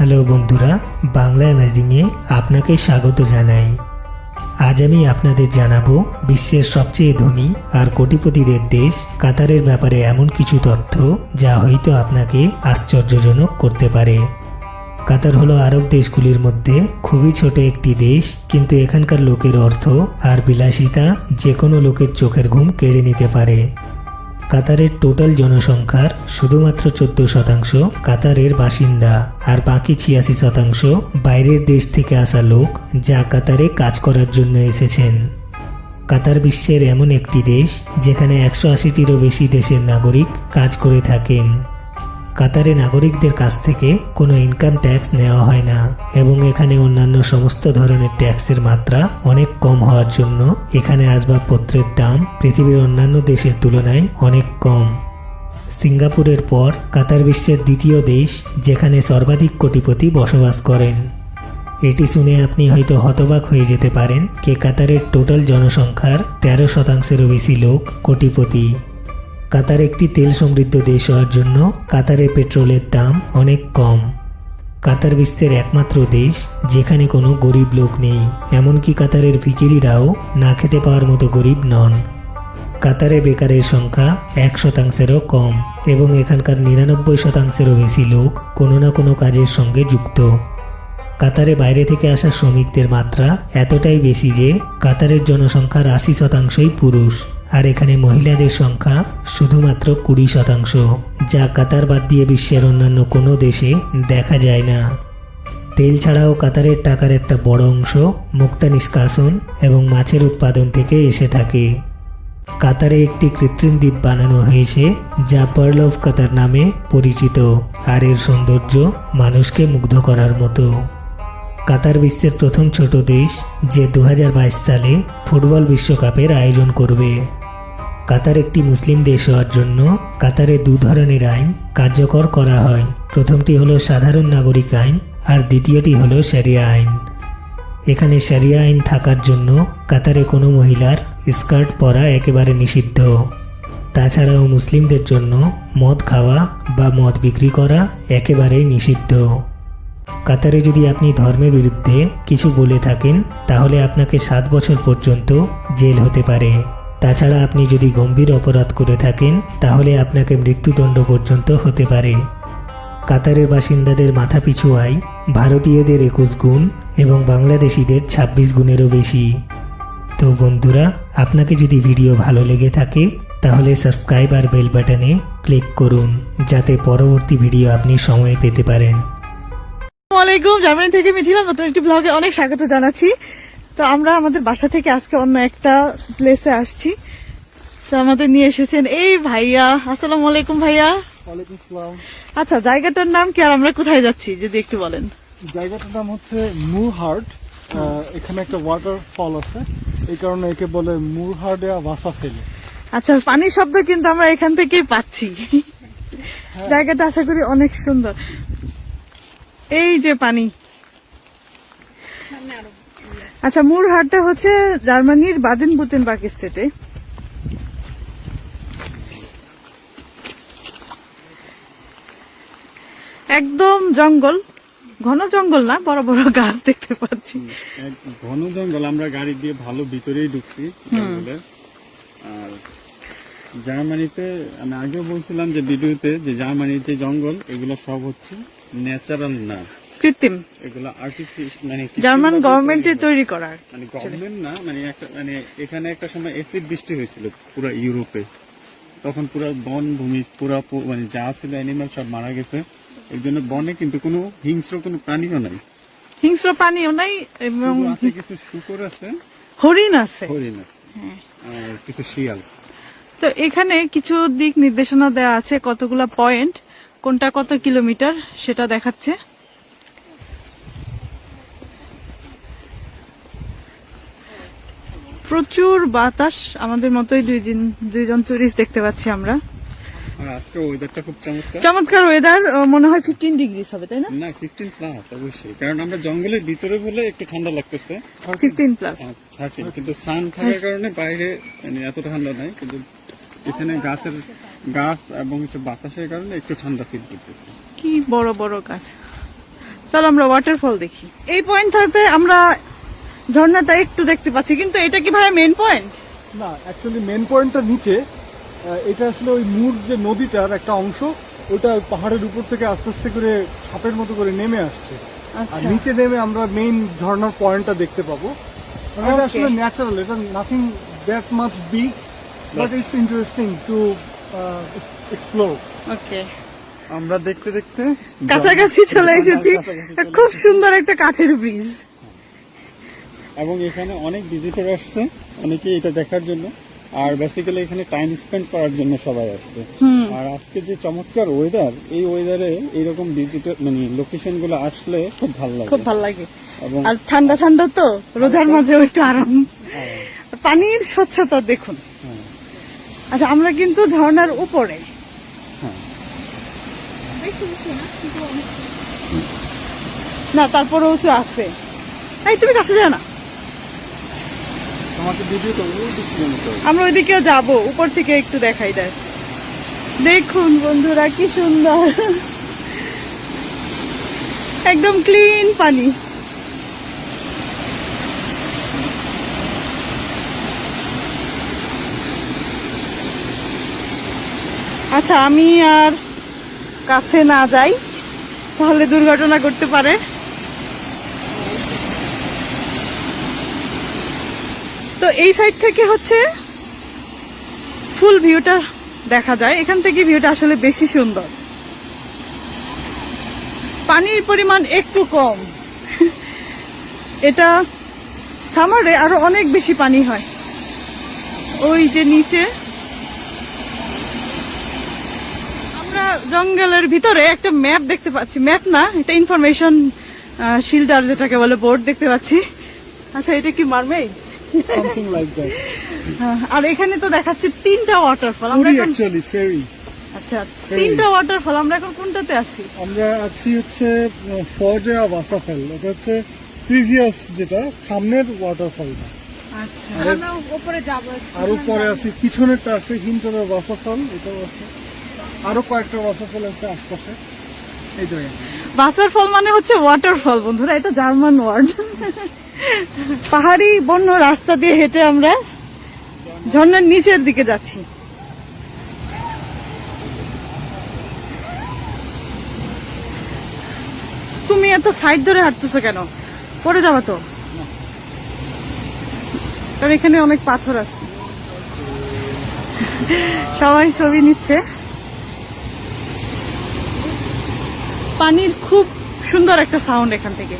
Hello বন্ধুরা, বাংলা অ্যামেজিংয়ে আপনাকে স্বাগত জানাই। আজ আমি আপনাদের জানাব বিশ্বের সবচেয়ে ধনী আর কোটিপতিদের দেশ কাতারের ব্যাপারে এমন কিছু তথ্য যা হয়তো আপনাকে আশ্চর্যজনক করতে পারে। কাতার হলো আরব দেশগুলির মধ্যে খুবই ছোট একটি দেশ, কিন্তু এখানকার লোকের অর্থ আর বিলাসিতা যে কোনো লোকের চোখের ঘুম কেড়ে নিতে পারে। কাতারের টোটাল জনসংখ্যার শুধুমাত্র চোদ্দ শতাংশ কাতারের বাসিন্দা, আর বাকি ছিয়াশি শতাংশ বাইরের দেশ থেকে আসা লোক যা কাতারে কাজ করার জন্য এসেছেন। কাতার বিশ্বের এমন একটি দেশ যেখানে একশো আশিটিরও বেশি দেশের নাগরিক কাজ করে থাকেন। কাতারে নাগরিকদের কাছ থেকে কোনো ইনকাম ট্যাক্স নেওয়া হয় না এবং এখানে অন্যান্য সমস্ত ধরনের ট্যাক্সের মাত্রা অনেক কম হওয়ার জন্য এখানে আসবাবপত্রের দাম পৃথিবীর অন্যান্য দেশের তুলনায় অনেক কম। সিঙ্গাপুরের পর কাতার বিশ্বের দ্বিতীয় দেশ যেখানে সর্বাধিক কোটিপতি বসবাস করেন। এটি শুনে আপনি হয়তো হতবাক হয়ে যেতে পারেন কে কাতারের টোটাল জনসংখ্যার তেরো শতাংশেরও বেশি লোক কোটিপতি। কাতার একটি তেল সমৃদ্ধ দেশ হওয়ার জন্য কাতারে পেট্রোলের দাম অনেক কম। কাতার বিশ্বের একমাত্র দেশ, যেখানে কোনো গরিব লোক নেই, এমনকি কাতারের ভিকিরিরাও না খেতে পাওয়ার মতো গরিব নন। কাতারে বেকারের সংখ্যা এক শতাংশেরও কম এবং এখানকার নিরানব্বই শতাংশেরও বেশি লোক কোনো না কোনো কাজের সঙ্গে যুক্ত। কাতারে বাইরে থেকে আসা শ্রমিকদের মাত্রা এতটাই বেশি যে কাতারের জনসংখ্যার আশি শতাংশই পুরুষ। আর এখানে মহিলাদের সংখ্যা শুধুমাত্র কুড়ি শতাংশ, যা কাতার বাদ দিয়ে বিশ্বের অন্যান্য কোনো দেশে দেখা যায় না। তেল ছাড়াও কাতারের টাকার একটা বড় অংশ মুক্তা নিষ্কাশন এবং মাছের উৎপাদন থেকে এসে থাকে। কাতারে একটি কৃত্রিম দ্বীপ বানানো হয়েছে, যা পার্ল অফ কাতার নামে পরিচিত, আর এর সৌন্দর্য মানুষকে মুগ্ধ করার মতো। কাতার বিশ্বের প্রথম ছোট দেশ, যে দু হাজার বাইশ সালে ফুটবল বিশ্বকাপের আয়োজন করবে। কাতার একটি মুসলিম দেশ হওয়ার জন্য কাতারে দু ধরনের আইন কার্যকর করা হয়। প্রথমটি হলো সাধারণ নাগরিক আইন আর দ্বিতীয়টি হলো শরিয়া আইন। এখানে শরিয়া আইন থাকার জন্য কাতারে কোনো মহিলার স্কার্ট পরা একেবারে নিষিদ্ধ। তাছাড়াও মুসলিমদের জন্য মদ খাওয়া বা মদ বিক্রি করা একেবারেই নিষিদ্ধ। কাতারে যদি আপনি ধর্মের বিরুদ্ধে কিছু বলে থাকেন, তাহলে আপনাকে সাত বছর পর্যন্ত জেল হতে পারে। তাছাড়া আপনি যদি গম্ভীর অপরাধ করে থাকেন, তাহলে আপনাকে মৃত্যুদণ্ড পর্যন্ত হতে পারে। কাতারের বাসিন্দাদের মাথাপিছু আয় ভারতীয়দের একুশ গুণ এবং বাংলাদেশিদের ২৬ গুণেরও বেশি। তো বন্ধুরা, আপনাকে যদি ভিডিও ভালো লেগে থাকে, তাহলে সাবস্ক্রাইব আর বেল বাটনে ক্লিক করুন, যাতে পরবর্তী ভিডিও আপনি সময় পেতে পারেন। আসসালামাইকুম জার্মানি থেকে মিথিলা নতুন একটি ব্লগে অনেক স্বাগত জানাচ্ছি। তো আমরা আমাদের বাসা থেকে আজকে অন্য একটা প্লেসে আসছি। তো আমাদের নিয়ে এসেছেন এই ভাইয়া আসসালাম আলাইকুম ভাইয়া। আচ্ছা জায়গাটার নাম কি আর আমরা কোথায় যাচ্ছি যদি একটু বলেন? জায়গাটার নাম হচ্ছে মুরহার্ট এখানে একটা ওয়াটারফল আছে। এই কারণে একে বলে মুরহার্ডে ভাষা ফেলে। আচ্ছা পানির শব্দ কিন্তু আমরা এখান থেকেই পাচ্ছি। জায়গাটা আশা করি অনেক সুন্দর। এই যে পানি আচ্ছা মুরহাটটা হচ্ছে জার্মানির বাদেন বুতেনবার্গ স্টেটে। একদম জঙ্গল ঘন জঙ্গল না বড় বড় গাছ দেখতে পাচ্ছি। ঘন জঙ্গল আমরা গাড়ি দিয়ে ভালো ভিতরেই ঢুকছি আর জার্মানিতে আমি আগেও বলছিলাম যে ভিডিওতে যে জার্মানির যে জঙ্গল এগুলো সব হচ্ছে ন্যাচারাল না। কৃত্রিম। এগুলো মানে জার্মান কৃত্রিমভাবে গভর্নমেন্টের তৈরি করা। মানে গভর্নমেন্ট না মানে একটা মানে এখানে একটা সময় এসিড বৃষ্টি হয়েছিল পুরো ইউরোপে। তখন পুরো বন ভূমি পুরো মানে যা ছিল অ্যানিমাল সব মারা গেছে। এর জন্য বনে কিন্তু কোনো হিংস্র কোনো প্রাণীও নাই। হিংস্র প্রাণীও নাই এবং কিছু শুকর আছে। হরিণ আছে। হরিণ আছে। আর কিছু শিয়াল। তো এখানে কিছু দিক নির্দেশনা দেওয়া আছে কতগুলা পয়েন্ট কোনটা কত কিলোমিটার সেটা দেখাচ্ছে। প্রচুর বাতাস আমাদের মতোই দুই দিন দুইজন টুরিস্ট দেখতে পাচ্ছি আমরা। আর ওয়েদারটা খুব চমৎকার। চমৎকার ওয়েদার মনে হয় ফিফটিন ডিগ্রিস হবে তাই না? না ফিফটিন প্লাস অবশ্যই। কারণ আমরা জঙ্গলের ভিতরে বলে একটু ঠান্ডা লাগতেছে। ফিফটিন প্লাস থার্টিন কিন্তু সান থাকার কারণে বাইরে মানে এত ঠান্ডা নাই কিন্তু এখানে গাছের গাছ এবং হচ্ছে বাতাসের কারণে একটু ঠান্ডা ফিল করতেছে। কি বড় বড় গাছ। চলো আমরা ওয়াটারফল দেখি। এই পয়েন্টটাতে আমরা ঝর্ণাটা একটু দেখতে পাচ্ছি কিন্তু এটা কি ভাই মেন পয়েন্ট না অ্যাকচুয়ালি মেন পয়েন্টটা নিচে। এটা আসলে ওই মূর যে নদীটার একটা অংশ ওটা পাহাড়ের উপর থেকে আস্তে আস্তে করে ছাপের মতো করে নেমে আসছে। আর আচ্ছা। নিচে নেমে আমরা মেইন ঝর্ণার পয়েন্টটা দেখতে পাবো। মানে এটা আসলে ন্যাচারাল এটা nothing that much big but it's interesting to explore okay আমরা দেখতে দেখতে কাছাকাছি চলে এসেছি। খুব সুন্দর একটা কাঠের ব্রিজ এবং এখানে অনেক ভিজিটর আসছে অনেকে এটা দেখার জন্য। আর বেসিক্যালি এখানে টাইম স্পেন্ড করার জন্য সবাই আসছে। আর আজকে যে চমৎকার ওয়েদার এই ওয়েদারে এইরকম ভিজিটর মানে লোকেশনগুলো আসলে খুব ভালো লাগে। খুব ভালো লাগে। আর ঠান্ডা ঠান্ডা তো রোজার মাঝে একটু আরাম। পানির স্বচ্ছতা দেখুন। হ্যাঁ। আচ্ছা আমরা কিন্তু ঝর্ণার উপরে। হ্যাঁ। না তারপরেও তো আছে। এই তুমি কাছে যাও না তোমাকে ভিডিও তো ওই দিক থেকে নিতে হবে। আমরা ওইদিকেও যাব, উপর থেকে একটু দেখাই দেয় দেখুন বন্ধুরা, কি সুন্দর। একদম ক্লিন পানি। আচ্ছা আমি আর কাছে না যাই, তাহলে দুর্ঘটনা করতে পারে। তো এই সাইড থেকে হচ্ছে ফুল ভিউটা দেখা যায়। এখান থেকে ভিউটা আসলে বেশি সুন্দর। পানির পরিমাণ একটু কম। এটা সামারে আরও অনেক বেশি পানি হয়। ওই যে নিচে আমরা জঙ্গলের ভিতরে একটা ম্যাপ দেখতে পাচ্ছি। ম্যাপ না, এটা ইনফরমেশন শিল্ডার যেটাকে বলে বোর্ড দেখতে পাচ্ছি। আচ্ছা এটা কি মারমেড সামথিং লাইক দ্যাট আর এখানে তো দেখাচ্ছে তিনটা ওয়াটারফল আমরা অ্যাকচুয়ালি ফেরি আচ্ছা তিনটা ওয়াটারফল আমরা এখন কোনটাতে আছি? আমরা আছি হচ্ছে ফজয়া ওয়াসাফল এটা হচ্ছে প্রিভিয়াস যেটা সামনের ওয়াটারফলটা আচ্ছা আমরা উপরে যাব আর উপরে আছে পিছনেরটা আছে হিমতলা ওয়াসাফল এটাও আছে। আরও কয়েকটা ওয়াসাফল আছে আশপাশে। এই জায়গায় বাসারফল মানে হচ্ছে ওয়াটারফল বন্ধুরা এটা জার্মান ওয়ার্ড পাহাড়ি বন্য রাস্তা দিয়ে হেঁটে আমরা ঝর্ণার নিচের দিকে যাচ্ছি। তুমি এত সাইড ধরে হাঁটতেছো কেন? পড়ে যাবা তো। কারণ এখানে অনেক পাথর আছে। সবাই ছবি নিচ্ছে। পানির খুব সুন্দর একটা সাউন্ড এখান থেকে।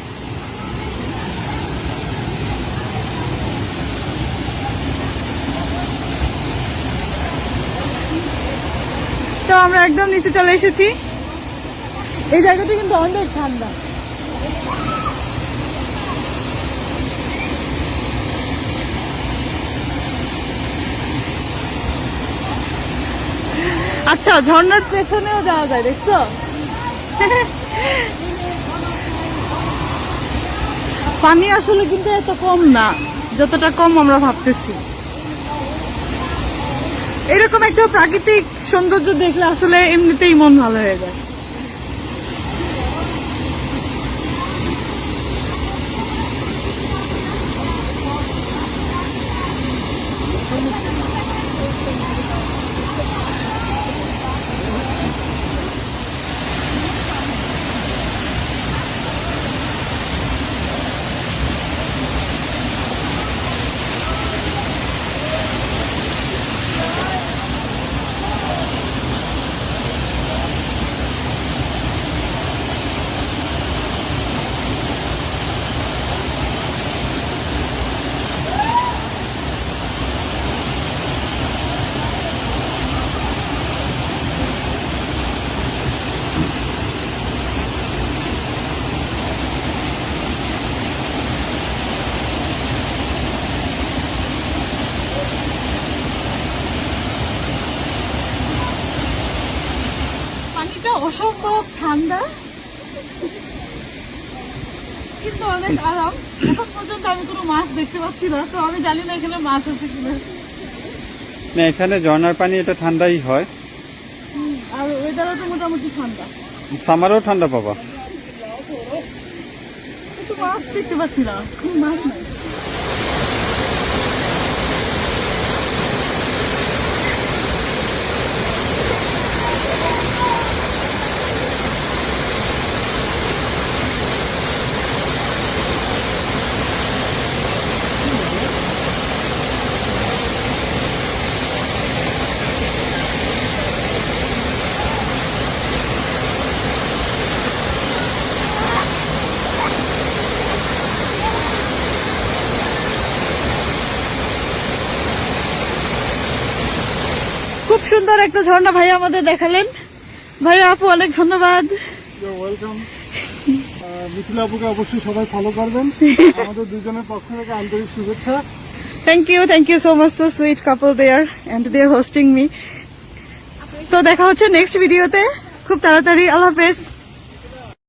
তো আমরা একদম নিচে চলে এসেছি। এই জায়গাটা কিন্তু অনেক ঠান্ডা। আচ্ছা ঝর্ণার পেছনেও যাওয়া যায়, দেখছ? পানি আসলে কিন্তু এত কম না, যতটা কম আমরা ভাবতেছি। এরকম একটা প্রাকৃতিক সৌন্দর্য দেখলে আসলে এমনিতেই মন ভালো হয়ে যায়। অসম্ভব ঠান্ডা। কিন্তু অনেক আরাম। এখন পর্যন্ত আমি কোনো মাছ দেখতে পাচ্ছি না তো আমি জানি না এখানে মাছ আছে কিনা। না এখানে ঝর্ণার পানি এটা ঠান্ডাই হয়। আর ওয়েদারও তো মোটামুটি ঠান্ডা। সামারেও ঠান্ডা পাবা। কিন্তু মাছ দেখতে পাচ্ছি না মাছ নাই। খুব সুন্দর একটা ঝর্ণা ভাই আমাদের দেখালেন। ভাই আপু অনেক ধন্যবাদ। মিথিল আপুকে অবশ্যই সবাই ফলো করবেন। আমাদের দুজনের পক্ষ থেকে আন্তরিক শুভেচ্ছা। Thank you thank you so much so sweet couple there and they hosting me তো দেখা হচ্ছে নেক্সট ভিডিওতে খুব তাড়াতাড়ি আল্লাহ হাফেজ।